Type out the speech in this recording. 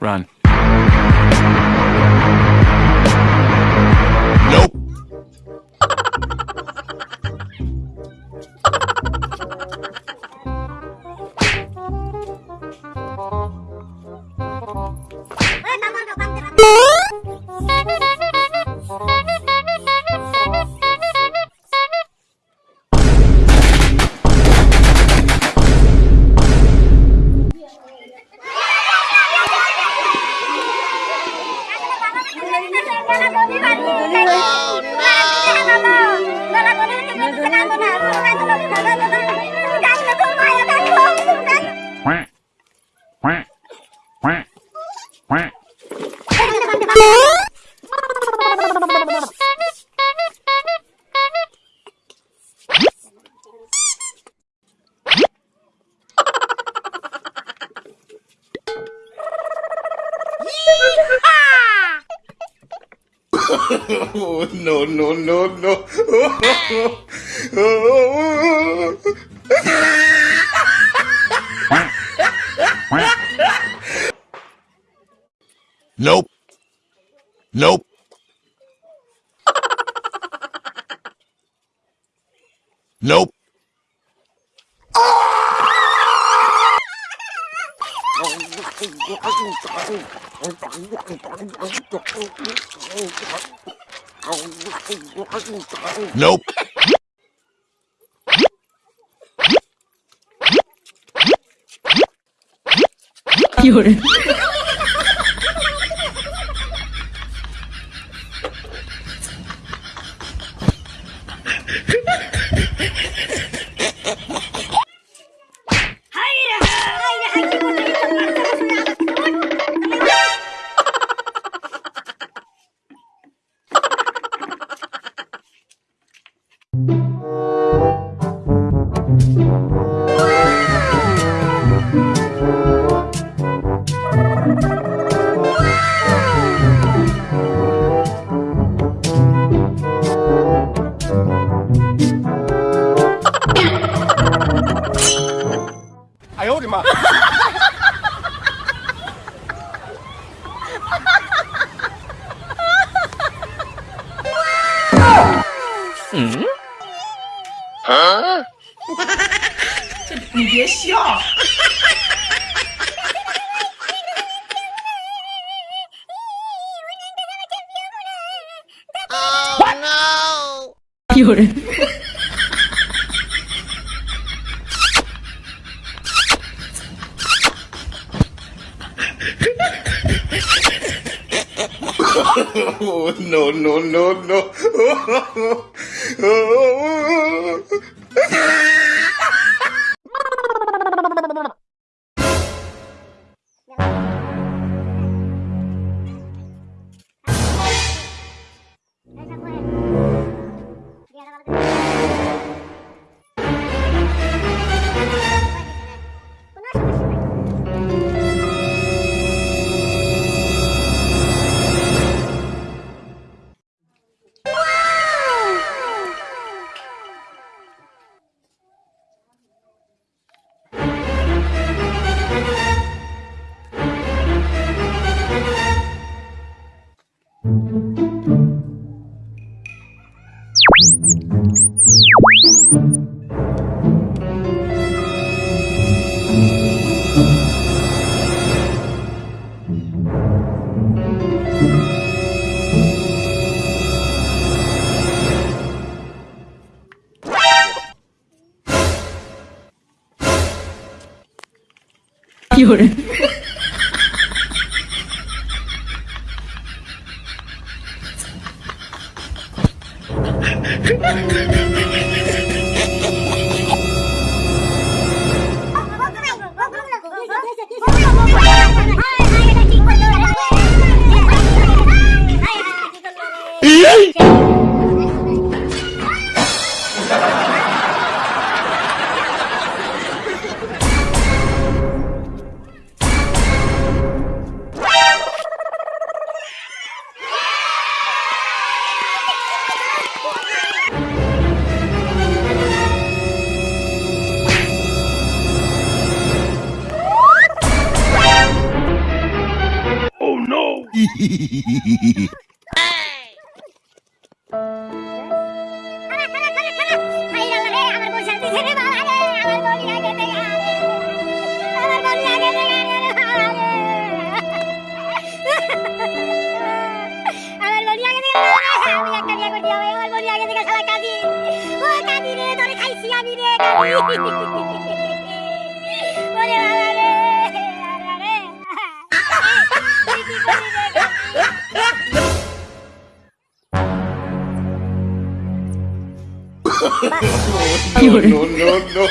Run. Nope. Oh, no, no, no, no. Quack. Quack. Nope. Nope. Nope. Nope. Oh, no, no, 哎呦我的妈！嗯？啊？你别笑 有人。no, no, no, no. 有人 Oh, my God. বউ আগে দে আমার No, no, no, no.